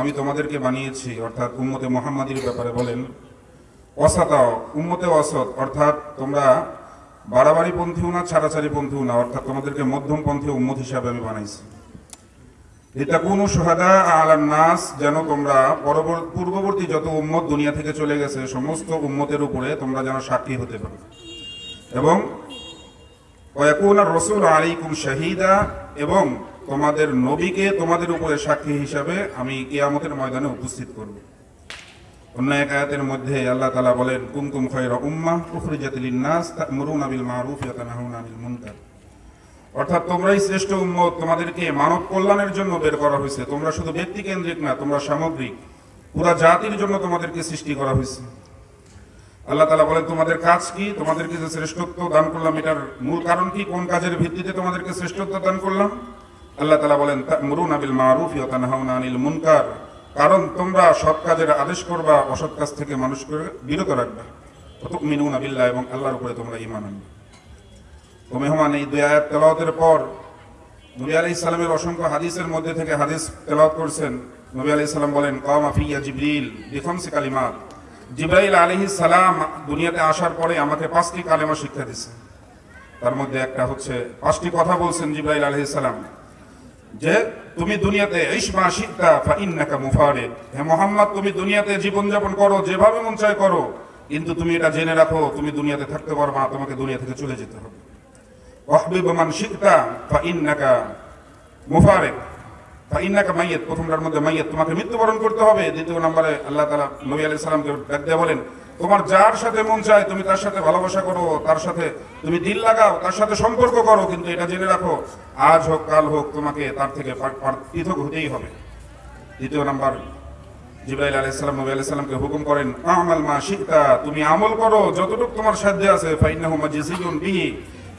আমি তোমাদেরকে বানিয়েছি, অর্থাৎ উম্মতে মুহাম্মাদির ব্যাপারে বলেন। অসাতাও উম্মতে অসৎ, অর্থাৎ তোমরা বাড়াবাড়ি পন্থীও না, ছাড়াছাড়ি পন্থীও না, অর্থাৎ তোমাদেরকে মধ্যম পন্থী উম্মত হিসাবে আমি বানাইছি। এটা কোন সোহাদা আলান নাস, যেন তোমরা পূর্ববর্তী যত উম্মত দুনিয়া থেকে চলে গেছে, সমস্ত উম্মতের উপরে তোমরা যেন সাক্ষী হতে পারো। এবং রসুল আলাইকুম শাহিদা, এবং তোমাদের নবীকে তোমাদের উপরে সাক্ষী হিসাবে আমি কিয়ামতের ময়দানে উপস্থিত করব। অন্য এক আয়াতের মধ্যে আল্লাহ তালা বলেন কুমকুম খায়রা উম্মাহ উখরিজাত লিন-নাস তা'মুরুনা বিল মারুফ ওয়া তানহাউনা আনিল মুনকার অর্থাৎ তোমরাই শ্রেষ্ঠ উম্মত, তোমাদেরকে মানব কল্যাণের জন্য বের করা হয়েছে। তোমরা শুধু ব্যক্তি কেন্দ্রিক না, তোমরা সামগ্রিক। পুরা জাতির জন্য তোমাদেরকে সৃষ্টি করা হয়েছে। আল্লাহ তালা বলেন, তোমাদের কাজ কি? তোমাদেরকে যে শ্রেষ্ঠত্ব দান করলাম, এটার মূল কারণ কি? কোন কাজের ভিত্তিতে তোমাদেরকে শ্রেষ্ঠত্ব দান করলাম? আল্লাহ তালা বলেন মুরুন আবিল মারুফ আনিল মুনকার। কারণ তোমরা সৎ কাজের আদেশ করবা, অসৎ কাজ থেকে মানুষকে বিরত রাখবা। মিনুন আবিল্লাহ এবং আল্লাহর উপরে তোমরা ইমান আনবে। তো মেহমান, এই দুই আয়াত তেলাওয়াতের পর নবী আলাইহিস সালামের অসংখ্য হাদিসের মধ্যে থেকে হাদিস তেলাওয়াত করছেন। নবী আলাইহিস সালাম বলেন, কামা ফিয়া জিবরিল বিখামসি কালিমাত। জিব্রাইল আলাইহিস সালাম দুনিয়াতে আসার পরে আমাকে পাঁচটি কালেমা শিক্ষা দিয়েছে তার মধ্যে একটা হচ্ছে, পাঁচটি কথা বলছেন জিব্রাইল আলাইহিস সালাম। যে তুমি দুনিয়াতে ইসমা শিক্ষা ফা ইন্নাকা মুফারিদ। হে মোহাম্মদ তুমি দুনিয়াতে জীবনযাপন করো যেভাবে মন চায় করো। কিন্তু তুমি এটা জেনে রাখো তুমি দুনিয়াতে থাকতে পারবা না, তোমাকে দুনিয়া থেকে চলে যেতে হবে। ওয়াহবিব মান শিখতা ফা ইন্নাকা মুফারিক ফা ইন্নাকা মাইয়াত প্রথমটার মধ্যে মাইয়াত তোমাকে মৃত্যুবরণ করতে হবে। দ্বিতীয় নম্বরে আল্লাহ তাআলা নবী আলাইহিস সালামকে ডাক দিয়ে বলেন তোমার যার সাথে মন চায়, তুমি তার সাথে ভালোবাসা করো, তার সাথে তুমি দিল লাগাও, তার সাথে সম্পর্ক করো, কিন্তু এটা জেনে রাখো, আজ হোক, কাল হোক, তোমাকে তার থেকে পৃথক হতেই হবে। দ্বিতীয় নাম্বার, জিব্রাইল আলাইহিস সালাম নবী আলাইহিস সালামকে হুকুম করেন, আমাল মা শিখতা তুমি আমল করো, যতটুকু তোমার সাধ্যে আছে, ফাইন্নাহু মাজিসিয়ুন বিহি।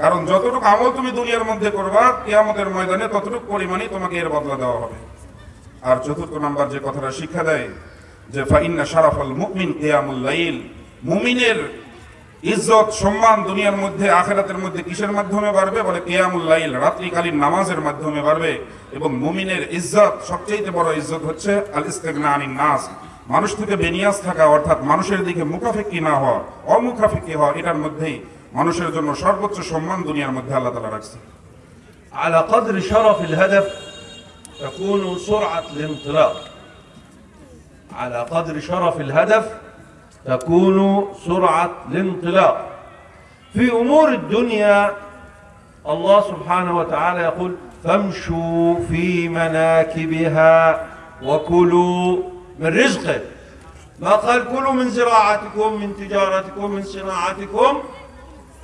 কারণ যতটুকু আমল তুমি দুনিয়ার মধ্যে করবা, কিয়ামতের ময়দানে ততটুকু পরিমাণই তোমাকে এর বদলা দেওয়া হবে। আর চতুর্থ নাম্বার যে কথাটা শিক্ষা দেয় যে ফাইন্না শারাফাল মুমিন কিয়ামুল লাইল মুমিনের ইজ্জত সম্মান দুনিয়ার মধ্যে আখেরাতের মধ্যে কিসের মাধ্যমে বাড়বে বলে কিয়ামুল লাইল রাত্রিকালীন নামাজের মাধ্যমে বাড়বে এবং মুমিনের ইজ্জত সবচেয়ে বড় ইজ্জত হচ্ছে আল ইস্তেগনা আনিন নাস মানুষ থেকে বেনিয়াস থাকা অর্থাৎ মানুষের দিকে মুখাফেকি না হওয়া অমুখাফেকি হওয়া এটার মধ্যেই মানুষের জন্য সর্বোচ্চ সম্মান দুনিয়ার মধ্যে আল্লাহ তালা রাখছে على قدر شرف الهدف تكون سرعة الانطلاق على قدر شرف الهدف تكون سرعة الانطلاق. في أمور الدنيا الله سبحانه وتعالى يقول فامشوا في مناكبها وكلوا من رزقه. ما قال كلوا من زراعتكم من تجارتكم من صناعتكم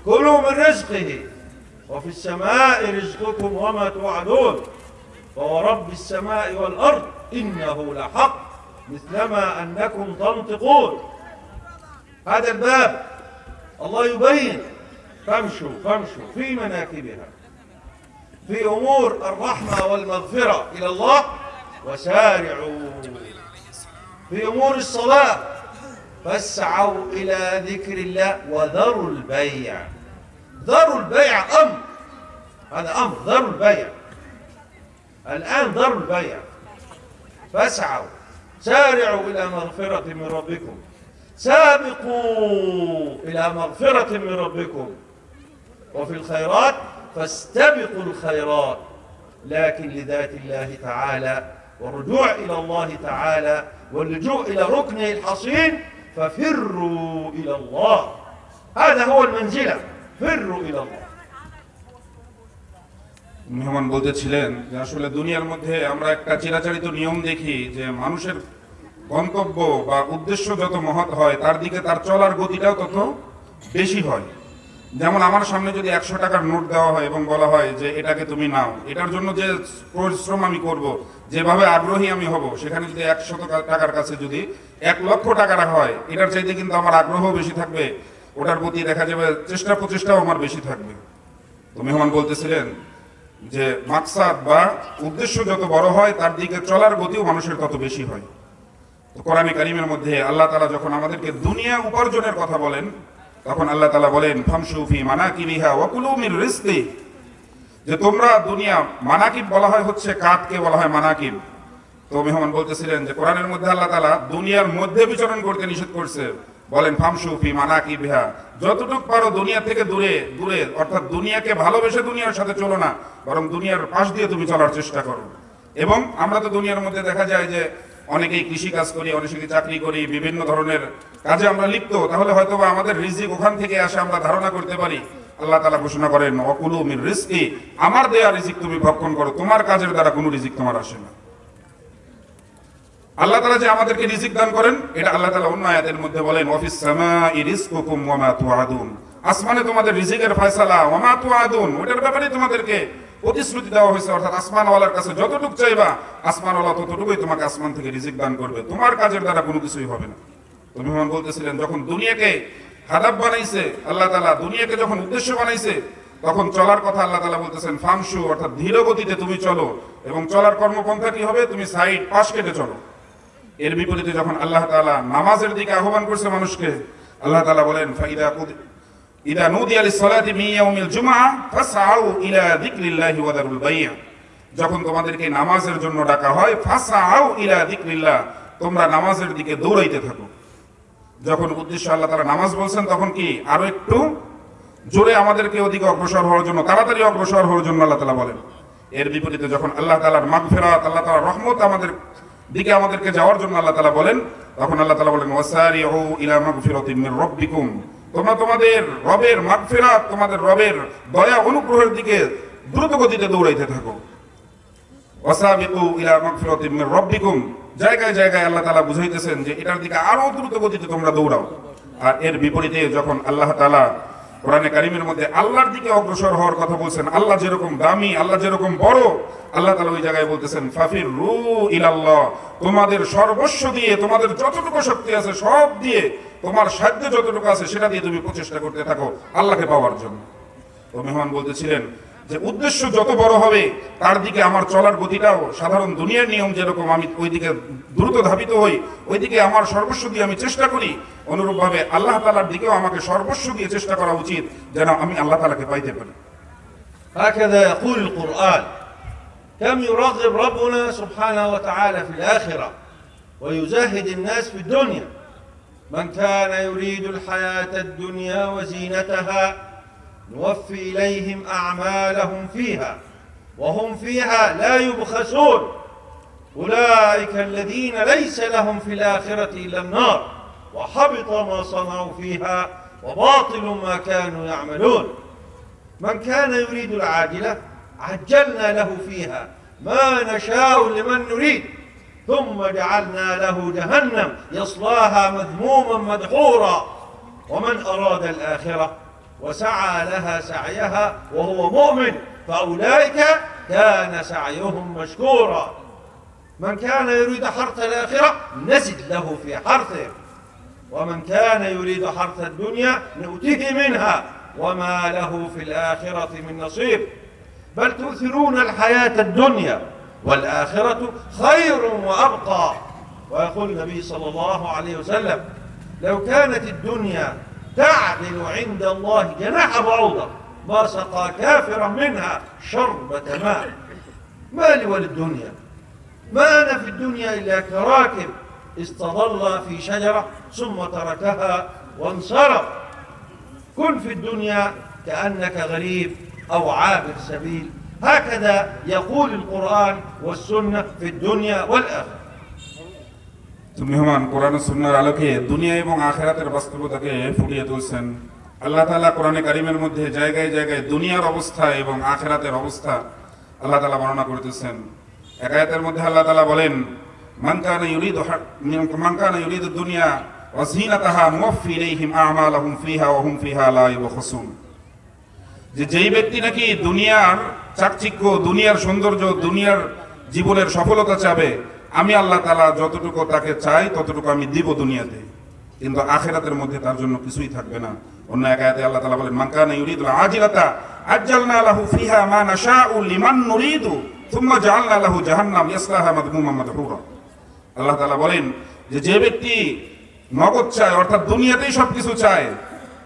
كلوا من رزقه. وفي السماء رزقكم وما توعدون. فورب السماء والأرض إنه لحق. مثلما أنكم تنطقون. هذا الباب الله يبين. فامشوا فامشوا في مناكبها في أمور الرحمة والمغفرة إلى الله وسارعوا في أمور الصلاة. فاسعوا إلى ذكر الله وذروا البيع. ذروا البيع أمر هذا أمر ذروا البيع. الآن ذروا البيع. فاسعوا. سارعوا إلى مغفرة من ربكم سابقوا إلى مغفرة من ربكم وفي الخيرات فاستبقوا الخيرات لكن لذات الله تعالى والرجوع إلى الله تعالى واللجوء إلى ركنه الحصين ففروا إلى الله هذا هو المنزلة فروا إلى الله মেহমান বলতেছিলেন যে আসলে দুনিয়ার মধ্যে আমরা একটা চিরাচরিত নিয়ম দেখি যে মানুষের গন্তব্য বা উদ্দেশ্য যত মহৎ হয়, তার দিকে তার চলার গতিটাও তত বেশি হয়। যেমন আমার সামনে যদি একশো টাকার নোট দেওয়া হয় এবং বলা হয় যে, এটাকে তুমি নাও। এটার জন্য যে পরিশ্রম আমি করব, যেভাবে আগ্রহী আমি হব, সেখানে যদি একশত টাকার কাছে যদি এক লক্ষ টাকা রাখা হয়, এটার চাইতে কিন্তু আমার আগ্রহ বেশি থাকবে, ওটার প্রতি দেখা যাবে চেষ্টা প্রচেষ্টাও আমার বেশি থাকবে। তো মেহমান বলতেছিলেন যে, মাকসাদ বা উদ্দেশ্য যত বড় হয়, তার দিকে চলার গতিও মানুষের তত বেশি হয়। কোরআনে কারিমের মধ্যে আল্লাহ তালা যখন আমাদেরকে দুনিয়া উপার্জনের কথা বলেন, তখন আল্লাহ তালা বলেন ফামসুফি মানাকিবিহা ওয়াকুলু মির রিজকি। যে তোমরা দুনিয়া মানাকিব বলা হয় হচ্ছে কাতকে বলা হয় মানাকিব। তো মেহমান বলতেছিলেন যে কোরআনের মধ্যে আল্লাহ তালা দুনিয়ার মধ্যে বিচরণ করতে নিষেধ করছে। বলেন ফামসুফি মানা কি বিহা যতটুক পারো দুনিয়া থেকে দূরে দূরে, অর্থাৎ দুনিয়াকে ভালোবেসে দুনিয়ার সাথে চলো না, বরং দুনিয়ার পাশ দিয়ে তুমি চলার চেষ্টা করো। এবং আমরা তো দুনিয়ার মধ্যে দেখা যায় যে অনেকেই কৃষি কাজ করি, অনেকে চাকরি করি, বিভিন্ন ধরনের কাজে আমরা লিপ্ত। তাহলে হয়তো আমাদের রিজিক ওখান থেকে আসে আমরা ধারণা করতে পারি। আল্লাহ তালা ঘোষণা করেন, অকুলু মির রিস্কি আমার দেয়া রিজিক তুমি ভক্ষণ করো, তোমার কাজের দ্বারা কোনো রিজিক তোমার আসে না। আল্লাহ তালা যে আমাদেরকে রিজিক দান করেন, এটা আল্লাহ তালা অন্য আয়াতের মধ্যে বলেন, অফিস আসমানে তোমাদের রিজিকের ফয়সালা, ওয়া মা তুআদুন। ওটার ব্যাপারে তোমাদেরকে প্রতিশ্রুতি দেওয়া হয়েছে, অর্থাৎ আসমানওয়ালার কাছে যতটুকু চাইবা, আসমানওয়ালা ততটুকুই তোমাকে আসমান থেকে রিজিক দান করবে। তোমার কাজের দ্বারা কোনো কিছুই হবে না। তো মেহমান বলতেছিলেন, যখন দুনিয়াকে হাদাব বানাইছে, আল্লাহ তালা দুনিয়াকে যখন উদ্দেশ্য বানাইছে, তখন চলার কথা আল্লাহ তালা বলতেছেন ফামসু অর্থাৎ ধীর গতিতে তুমি চলো, এবং চলার কর্মপন্থা কি হবে? তুমি সাইড, পাশ কেটে চলো। এর বিপরীতে যখন আল্লাহ তাআলা নামাজের দিকে আহ্বান করছে মানুষকে, আল্লাহ তালা বলেন, ফাইদা ইদা নুদিয়া লিস-সালাতি মিন ইয়াউমিল জুমআ ফাসআউ ইলা যিকরিল্লাহি ওয়া দারুল বাই'a যখন তোমাদেরকে নামাজের জন্য ডাকা হয়, ফাসআউ ইলা যিকরিল্লাহ তোমরা নামাজের দিকে দৌড়াইতে থাকো। যখন উদ্দেশ্য আল্লাহ তাআলা নামাজ বলছেন, তখন কি আরও একটু জোরে আমাদেরকে ওদিকে অগ্রসর হওয়ার জন্য, তাড়াতাড়ি অগ্রসর হওয়ার জন্য আল্লাহ তাআলা বলেন। এর বিপরীতে যখন আল্লাহ তাআলার মাগফিরাত, আল্লাহ তাআলার রহমত আমাদের দিকে আমাদেরকে যাওয়ার জন্য আল্লাহ তাআলা বলেন, তখন আল্লাহ তাআলা বলেন, ওয়াসারিউ ইলা মাগফিরাতিন মির রাব্বিকুম তোমরা তোমাদের রবের মাগফিরাত, তোমাদের রবের দয়া অনুগ্রহের দিকে দ্রুত গতিতে দৌড়াইতে থাকো। ওয়াসাবিকু ইলা মাগফিরাতিন মির রাব্বিকুম। জায়গায় জায়গায় আল্লাহ তাআলা বুঝাইতেছেন যে এটার দিকে আরও দ্রুত গতিতে তোমরা দৌড়াও। আর এর বিপরীতে যখন আল্লাহ তাআলা কোরআনে কারিমের মধ্যে আল্লাহর দিকে অগ্রসর হওয়ার কথা বলছেন, আল্লাহ যেরকম দামি, আল্লাহ যেরকম বড়, আল্লাহ তালা ওই জায়গায় বলতেছেন ফাফির রু ইলাল্লাহ তোমাদের সর্বস্ব দিয়ে, তোমাদের যতটুকু শক্তি আছে সব দিয়ে, তোমার সাধ্য যতটুকু আছে সেটা দিয়ে তুমি প্রচেষ্টা করতে থাকো আল্লাহকে পাওয়ার জন্য। তো মেহমান বলতেছিলেন যে উদ্দেশ্য যত বড় হবে তার দিকে আমার চলার গতিটাও সাধারণ দুনিয়ার নিয়ম যেরকম আমি ওইদিকে দ্রুত ধাবিত হই ওইদিকে আমার সর্বস্ব দিয়ে আমি চেষ্টা করি অনুরূপভাবে আল্লাহ তালার দিকেও আমাকে সর্বস্ব দিয়ে চেষ্টা করা উচিত যেন আমি আল্লাহ তালাকে পাইতে পারি هكذا يقول القرآن كم يرغب ربنا سبحانه وتعالى في الآخرة ويزهد الناس في الدنيا من كان يريد الحياة الدنيا وزينتها نوفي إليهم أعمالهم فيها وهم فيها لا يبخسون. أولئك الذين ليس لهم في الآخرة إلا النار وحبط ما صنعوا فيها وباطل ما كانوا يعملون. من كان يريد العاجلة عجلنا له فيها. ما نشاء لمن نريد. ثم جعلنا له جهنم يصلاها مذموما مدحورا. ومن أراد الآخرة وسعى لها سعيها وهو مؤمن فأولئك كان سعيهم مشكورا. من كان يريد حرث الآخرة نزد له في حرثه. ومن كان يريد حرث الدنيا نؤته منها. وما له في الآخرة من نصيب. بل تؤثرون الحياة الدنيا والآخرة خير وأبقى. ويقول النبي صلى الله عليه وسلم لو كانت الدنيا تعدل عند الله جناح. بعوضة ما سقى كافرا منها شربة ماء. ما لي وللدنيا ما أنا في الدنيا إلا كراكب. استظل في شجرة ثم تركها وانصرف. كن في الدنيا كأنك غريب أو عابر سبيل. هكذا يقول القرآن والسنة في الدنيا والآخرة. তো মেহমান কোরআন সুন্নার আলোকে দুনিয়া এবং আখেরাতের বাস্তবতাকে ফুটিয়ে তুলছেন। আল্লাহ তালা কোরআনে কারিমের মধ্যে জায়গায় জায়গায় দুনিয়ার অবস্থা এবং আখেরাতের অবস্থা আল্লাহ তালা বর্ণনা করতেছেন। একায়াতের মধ্যে আল্লাহ তালা বলেন ইউরিদু দুনিয়া হুম যেই ব্যক্তি নাকি দুনিয়ার চাকচিক্য, দুনিয়ার সৌন্দর্য, দুনিয়ার জীবনের সফলতা চাবে আমি আল্লাহ তালা যতটুকু তাকে চাই, ততটুকু আমি দিব দুনিয়াতে। কিন্তু আখেরাতের মধ্যে তার জন্য কিছুই থাকবে না। অন্য এক আল্লাহ তালা বলেন মানকানা ইউরিদুল আজিলাতা আজ্জালনা লাহু ফিহা মা নাশাউ লিমান নুরিদু থুম্মা জাআলনা লাহু জাহান্নাম ইয়াসলাহা মাদমুমান মাদহুরা। আল্লাহ তাআলা বলেন যে যে ব্যক্তি নগদ চায়, অর্থাৎ দুনিয়াতেই সবকিছু চায়,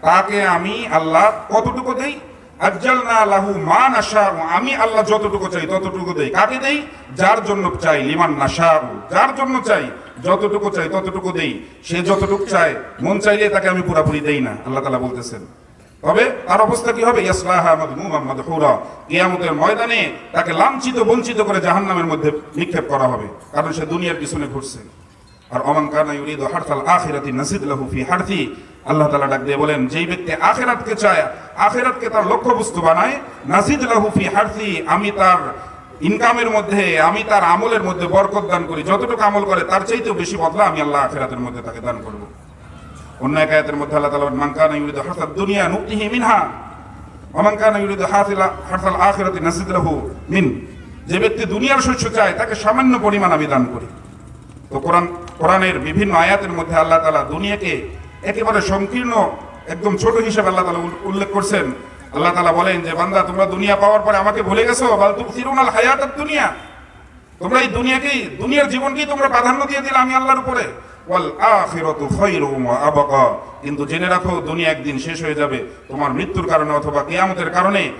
তাকে আমি আল্লাহ কতটুকু দেই? আমি আল্লাহ যতটুকু চাই ততটুকু দেই। কাকে দেই? যার জন্য চাই লিমান নাশাউ। যার জন্য চাই যতটুকু চাই ততটুকু দেই। সে যতটুকু চায়, মন চাইলে তাকে আমি পুরাপুরি দেই না, আল্লাহ তাআলা বলতেছেন। তবে তার অবস্থা কি হবে? কিয়ামতের ময়দানে তাকে লাঞ্ছিত, বঞ্চিত করে জাহান্নামের মধ্যে নিক্ষেপ করা হবে। কারণ সে দুনিয়ার পিছনে ঘুরছে। আর অমান কানা ইউরিদু হারতাল আখিরাতি নাসিদ লাহু ফি হারতি আল্লাহ তাআলা ডাক দিয়ে বলেন, যেই ব্যক্তি আখিরাতকে চায়, আখিরাতকে তার লক্ষ্যবস্তু বানায়, নাসিদ লাহু ফি হারতি আমি তার ইনকামের মধ্যে, আমি তার আমলের মধ্যে বরকত দান করি। যতটুকু আমল করে, তার চাইতেও বেশি বদলা আমি আল্লাহ আখিরাতের মধ্যে তাকে দান করব। অন্য এক আয়াতের মধ্যে আল্লাহ তাআলা মান কানা ইউরিদু হারতাদ দুনিয়া নুতিহি মিনহা, ওমান কানা ইউরিদু হাসিলা হারতাল আখিরাতি নাসিদ লাহু মিন, যে ব্যক্তি দুনিয়ার শস্য চায়, তাকে সামান্য পরিমাণ আমি দান করি। তো কোরআন, কোরআনের বিভিন্ন আয়াতের মধ্যে আল্লাহ তালা দুনিয়াকে একেবারে সংকীর্ণ, একদম ছোট হিসেবে আল্লাহ তালা উল- উল্লেখ করছেন। আল্লাহ তালা বলেন যে, বান্দা, তোমরা দুনিয়া পাওয়ার পরে আমাকে ভুলে গেছো? বাল তুমি ফিরুনাল হায়াত দুনিয়া। তোমরা এই দুনিয়াকেই, দুনিয়ার জীবনকেই তোমরা প্রাধান্য দিয়ে দিলে আমি আল্লাহর উপরে। কিন্তু জেনে রাখো, দুনিয়া একদিন শেষ হয়ে যাবে। তোমার মৃত্যুর কারণে অথবা কেয়ামতের কারণে।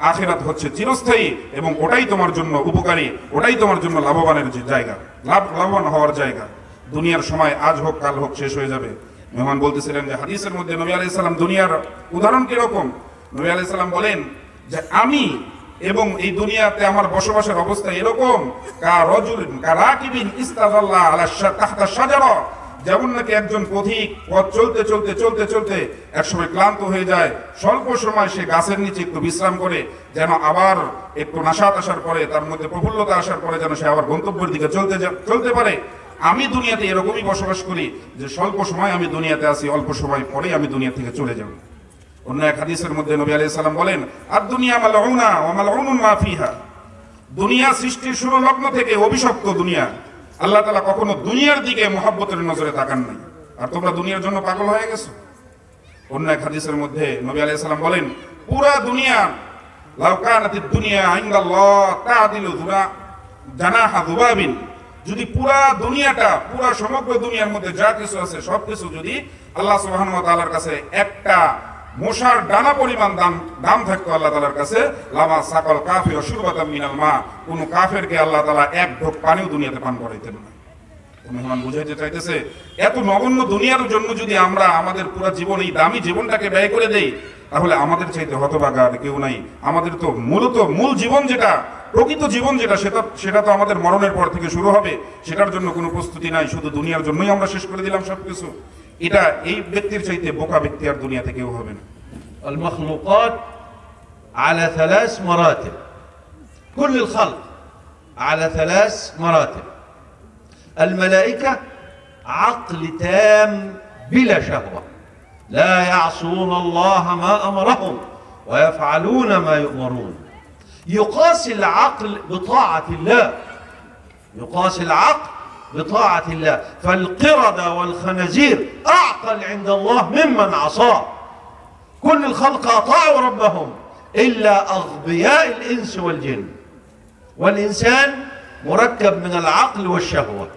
আখিরাতু হচ্ছে চিরস্থায়ী এবং ওটাই তোমার জন্য উপকারী, ওটাই তোমার জন্য লাভবানের জায়গা, লাভ, লাভবান হওয়ার জায়গা। দুনিয়ার সময় আজ হোক, কাল হোক, শেষ হয়ে যাবে। মেহমান বলতেছিলেন যে হাদিসের মধ্যে নবী আলাইহিস সালাম দুনিয়ার উদাহরণ কীরকম? নবী আলাইহিস সালাম বলেন যে আমি এবং এই দুনিয়াতে আমার বসবাসের অবস্থা এরকম, কা রজুলিন, কা রাকিবিন ইস্তাযাল্লা আলা তাহতা শাজারা। যেমন নাকি একজন পথিক পথ চলতে চলতে চলতে চলতে একসময় ক্লান্ত হয়ে যায়, স্বল্প সময় সে গাছের নিচে একটু বিশ্রাম করে, যেন আবার একটু নাশাত আসার পরে, তার মধ্যে প্রফুল্লতা আসার পরে যেন সে আবার গন্তব্যের দিকে চলতে চলতে পারে। আমি দুনিয়াতে এরকমই বসবাস করি যে স্বল্প সময় আমি দুনিয়াতে আসি অল্প সময় পরেই আমি দুনিয়া থেকে চলে যাব। অন্য এক হাদিসের মধ্যে নবী আলাইহিস সালাম বলেন আর দুনিয়া মালউনা মালউনুন মা ফিহা। দুনিয়া সৃষ্টির শুরু লগ্ন থেকে অভিশপ্ত দুনিয়া। আল্লাহ তালা কখনো দুনিয়ার দিকে মোহাব্বতের নজরে তাকান নাই। আর তোমরা দুনিয়ার জন্য পাগল হয়ে গেছো? অন্য এক হাদিসের মধ্যে নবী আলাইহিস সালাম বলেন, পুরা দুনিয়া, লাউ কানাতিদ দুনিয়া যদি পুরা দুনিয়াটা, পুরা সমগ্র দুনিয়ার মধ্যে যা কিছু আছে সব কিছু যদি আল্লাহ কাছে একটা মশার ডানা পরিমাণ দাম দাম থাকতো আল্লাহ তালার কাছে। লামা সাকাল কাফির শুরবাতাম মিনাল মা। কোন কাফেরকে আল্লাহ তালা এক ঢোক পানিও দুনিয়াতে পান করাইতেন না। মেহমান বুঝাইতে চাইতেছে, এত নগণ্য দুনিয়ার জন্য যদি আমরা আমাদের পুরো জীবন, এই দামি জীবনটাকে ব্যয় করে দেই, তাহলে আমাদের চাইতে হতভাগা আর কেউ নাই। আমাদের তো মূলত মূল জীবন যেটা, প্রকৃত জীবন যেটা, সেটা সেটা তো আমাদের মরণের পর থেকে শুরু হবে। সেটার জন্য কোনো প্রস্তুতি নাই, শুধু দুনিয়ার জন্যই আমরা শেষ করে দিলাম সবকিছু। এটা এই ব্যক্তির চাইতে বোকা ব্যক্তি আর দুনিয়াতে কেউ হবে না المخلوقات على ثلاث مراتب كل الخلق على ثلاث مراتب الملائكة عقل تام بلا شهوة لا يعصون الله ما أمرهم ويفعلون ما يؤمرون يقاس العقل بطاعة الله يقاس العقل بطاعة الله. فالقردة والخنازير أعقل عند الله ممن عصاه. كل الخلق أطاعوا ربهم إلا أغبياء الإنس والجن. والإنسان مركب من العقل والشهوة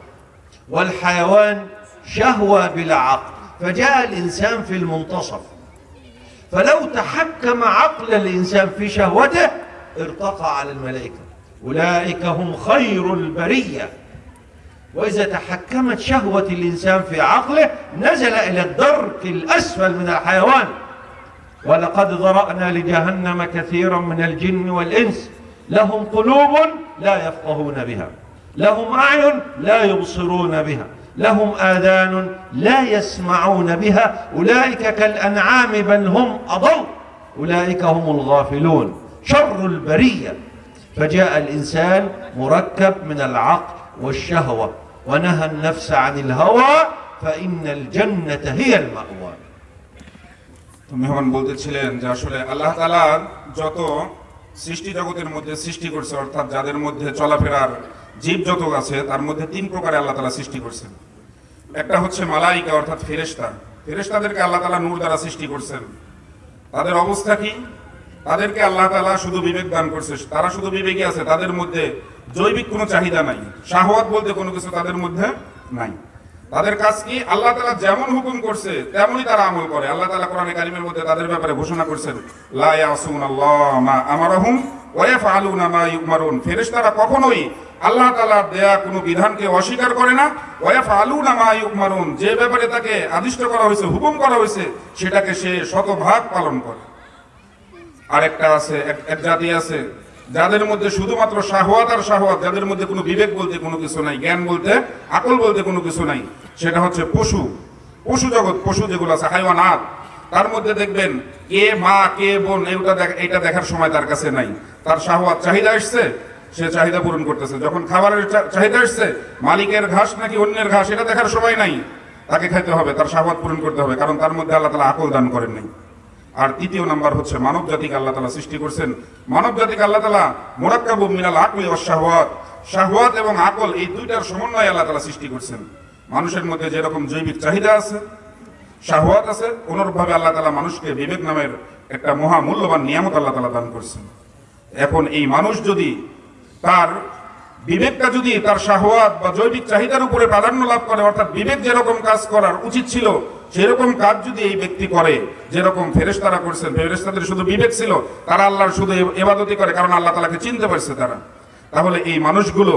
والحيوان شهوة بلا عقل. فجاء الإنسان في المنتصف فلو تحكم عقل الإنسان في شهوته ارتقى على الملائكة. أولئك هم خير البرية. وإذا تحكمت شهوة الإنسان في عقله نزل إلى الدرك الأسفل من الحيوان. ولقد ذرأنا لجهنم كثيرا من الجن والإنس. لهم قلوب لا يفقهون بها. لهم أعين لا يبصرون بها. لهم آذان لا يسمعون بها. أولئك كالأنعام بل هم أضل. أولئك هم الغافلون. شر البرية. فجاء الإنسان مركب من العقل. والشهوة ونهى النفس عن الهوى فإن الجنة هي المأوى তো মেহমান বলতেছিলেন যে আসলে আল্লাহ তাআলা যত সৃষ্টি জগতের মধ্যে সৃষ্টি করছে অর্থাৎ যাদের মধ্যে চলাফেরার জীব যত আছে তার মধ্যে তিন প্রকারে আল্লাহ তাআলা সৃষ্টি করছেন একটা হচ্ছে মালাইকা অর্থাৎ ফেরেশতা ফেরেশতাদেরকে আল্লাহ তাআলা নূর দ্বারা সৃষ্টি করছেন তাদের অবস্থা কি তাদেরকে আল্লাহ তালা শুধু বিবেক দান করছে। তারা শুধু বিবেকী আছে, তাদের মধ্যে জৈবিক কোনো চাহিদা নাই। শাহওয়াত বলতে কোনো কিছু তাদের মধ্যে নাই। তাদের কাজ কি? আল্লাহ তালা যেমন হুকুম করছে, তেমনই তারা আমল করে। আল্লাহ তালা কোরআনে কারিমের মধ্যে তাদের ব্যাপারে ঘোষণা করছেন, লা ইয়াসুন আল্লাহ মা আমারহুম ওয়া ইয়াফআলুনা মা ইউমারুন। ফেরেশতারা কখনোই আল্লাহ দেয়া কোনো বিধানকে অস্বীকার করে না। ওয়া ইয়াফআলুনা মা ইউমারুন। যে ব্যাপারে তাকে আদিষ্ট করা হয়েছে, হুকুম করা হয়েছে, সেটাকে সে শতভাগ পালন করে। আরেকটা আছে, এক- জাতি আছে, যাদের মধ্যে শুধুমাত্র শাহওয়াত আর শাহওয়াত, যাদের মধ্যে কোনো বিবেক বলতে কোনো কিছু নাই, জ্ঞান বলতে, আকল বলতে কোনো কিছু নাই, সেটা হচ্ছে পশু। পশু জগৎ, পশু যেগুলো আছে, হাইওয়ানাত। তার মধ্যে দেখবেন কে মা, কে, বোন, এইটা এটা দেখার সময় তার কাছে নাই। তার শাহওয়াত চাহিদা আসছে সে চাহিদা পূরণ করতেছে। যখন খাবারের চাহিদা আসছে মালিকের ঘাস নাকি অন্যের ঘাস, এটা দেখার সময় নাই। তাকে খাইতে হবে, তার শাহওয়াত পূরণ করতে হবে, কারণ তার মধ্যে আল্লাহ তালা আকল দান করেন নাই। আর তৃতীয় নাম্বার হচ্ছে মানব জাতিকে আল্লাহ তালা সৃষ্টি করছেন। মানব জাতিকে আল্লাহ তালা মোরাক্কাবু মিনাল আকলি ও শাহওয়াত। শাহওয়াত এবং আকল এই দুইটার সমন্বয় আল্লাহ তালা সৃষ্টি করছেন। মানুষের মধ্যে যেরকম জৈবিক চাহিদা আছে, শাহওয়াত আছে, অনুরূপভাবে আল্লাহ তালা মানুষকে বিবেক নামের একটা মহা মূল্যবান নিয়ামত আল্লাহ তালা দান করছেন। এখন এই মানুষ যদি তার বিবেকটা যদি তার শাহওয়াত বা জৈবিক চাহিদার উপরে প্রাধান্য লাভ করে, অর্থাৎ বিবেক যেরকম কাজ করার উচিত ছিল সেরকম কাজ যদি এই ব্যক্তি করে, যেরকম ফেরেশতারা করছেন, ফেরেশতাদের শুধু বিবেক ছিল, তারা আল্লাহর শুধু এবাদতি করে, কারণ আল্লাহ তালাকে চিনতে পারছে তারা। তাহলে এই মানুষগুলো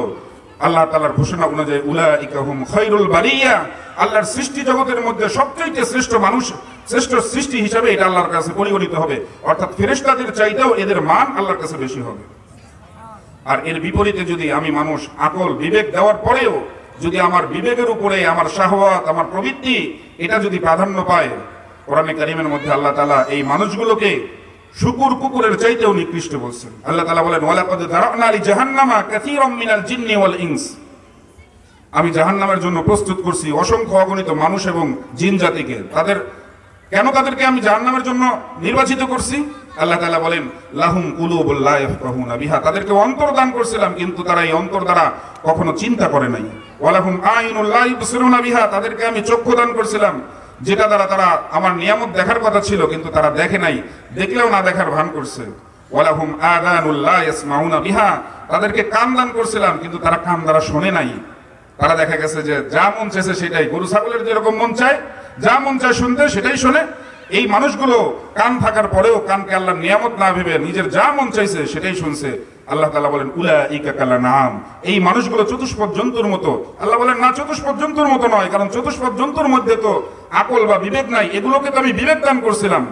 আল্লাহ তালার ঘোষণা অনুযায়ী উলা ইকাহুম খৈরুল বারিয়া, আল্লাহর সৃষ্টি জগতের মধ্যে সবচেয়ে শ্রেষ্ঠ মানুষ, শ্রেষ্ঠ সৃষ্টি হিসাবে এটা আল্লাহর কাছে পরিগণিত হবে। অর্থাৎ ফেরেশতাদের চাইতেও এদের মান আল্লাহর কাছে বেশি হবে। আর এর বিপরীতে যদি আমি মানুষ আকল, বিবেক দেওয়ার পরেও যদি আমার বিবেকের উপরে, আমার শাহওয়াত, আমার প্রবৃত্তি এটা যদি প্রাধান্য পায়, কোরআনে কারিমের মধ্যে আল্লাহ তালা এই মানুষগুলোকে শুকুর কুকুরের চাইতেও নিকৃষ্ট বলছেন। আল্লাহ তালা বলেন, ওয়ালাকাদ জাহান্নামা কাসীরাম মিনাল জিন্নি ওয়াল ইনস। আমি জাহান্নামের জন্য প্রস্তুত করছি অসংখ্য অগণিত মানুষ এবং জিন জাতিকে। তাদের, কেন তাদেরকে আমি জাহান্নামের জন্য নির্বাচিত করছি? আল্লাহ তাআলা বলেন, লাহুম কুলুবুল লা ইয়াফকাহুনা বিহা। তাদেরকে অন্তর দান করছিলাম, কিন্তু তারা এই অন্তর দ্বারা কখনো চিন্তা করে নাই। ওয়ালাহুম আইনুল লা ইবসিরুনা বিহা। তাদেরকে আমি চক্ষু দান করছিলাম, যেটা দ্বারা তারা আমার নিয়ামত দেখার কথা ছিল, কিন্তু তারা দেখে নাই, দেখলেও না দেখার ভান করছে। ওয়ালাহুম আদানুল লা ইয়াসমাউনা বিহা। তাদেরকে কান দান করছিলাম, কিন্তু তারা কান দ্বারা শোনে নাই। তারা দেখা গেছে যে, যা মন চাইছে সেটাই। গরু, ছাগলের যেরকম মন চায়, যা মন চায় শুনতে সেটাই শোনে। এই মানুষগুলো কান থাকার পরেও কানকে আল্লাহ নিয়ামত না ভেবে নিজের যা মন চাইছে সেটাই শুনছে। আল্লাহ তালা বলেন উলা ইকা কালা নাম এই মানুষগুলো চতুষ্পদ জন্তুর মতো। আল্লাহ বলেন, না, চতুষ্পদ জন্তুর মতো নয়, কারণ চতুষ্পদ জন্তুর মধ্যে তো আকল বা বিবেক নাই। এগুলোকে তো আমি বিবেক দান করছিলাম।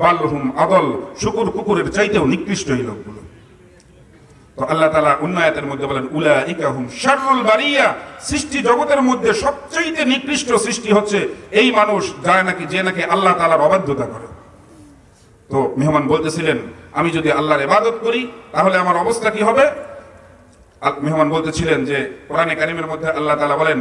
বাল্যহুম আদল, শুকুর কুকুরের চাইতেও নিকৃষ্ট এই লোকগুলো। তো আল্লাহ তালা উন্নয়াতের মধ্যে বলেন উলা ইকাহুম শাররুল বারিয়া। সৃষ্টি জগতের মধ্যে সবচেয়ে নিকৃষ্ট সৃষ্টি হচ্ছে এই মানুষ যায় নাকি, যে নাকি আল্লাহ তালার অবাধ্যতা করে। তো মেহমান বলতেছিলেন, আমি যদি আল্লাহর ইবাদত করি, তাহলে আমার অবস্থা কি হবে? মেহমান বলতেছিলেন যে, কোরআনে কারিমের মধ্যে আল্লাহ তালা বলেন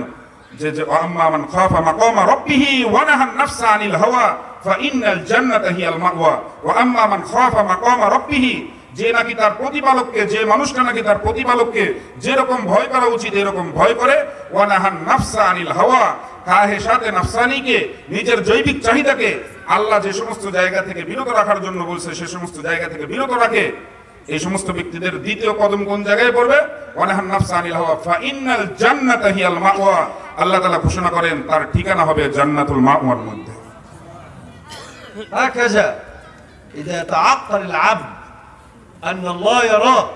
যে যে আম্মা খাফা মাকামা রাব্বিহি ওয়া নাহান নাফসা আনিল হাওয়া ফাইন্নাল জান্নাতা হিয়াল মাওয়া। ওয়া আম্মা মান খাফা মাকামা রাব্বিহি যে নাকি তার প্রতিপালককে যে মানুষটা নাকি তার প্রতিপালককে যেরকম ভয় করা উচিত এরকম ভয় করে ওয়া নাহান নাফসা আনিল হাওয়া কাহে সাথে নাফসানিকে নিজের জৈবিক চাহিদাকে আল্লাহ যে সমস্ত জায়গা থেকে বিরত রাখার জন্য বলছে সে সমস্ত জায়গা থেকে বিরত রাখে এই সমস্ত ব্যক্তিদের দ্বিতীয় কদম কোন জায়গায় পড়বে ওয়ানাহান নাফসা আনিল হাওয়া ফাইন্নাল জান্নাতা হিয়াল মাওয়া আল্লাহ তাআলা ঘোষণা করেন তার ঠিকানা হবে জান্নাতুল মাওয়ার মধ্যে هكذا إذا تعقل العبد أن الله يراه.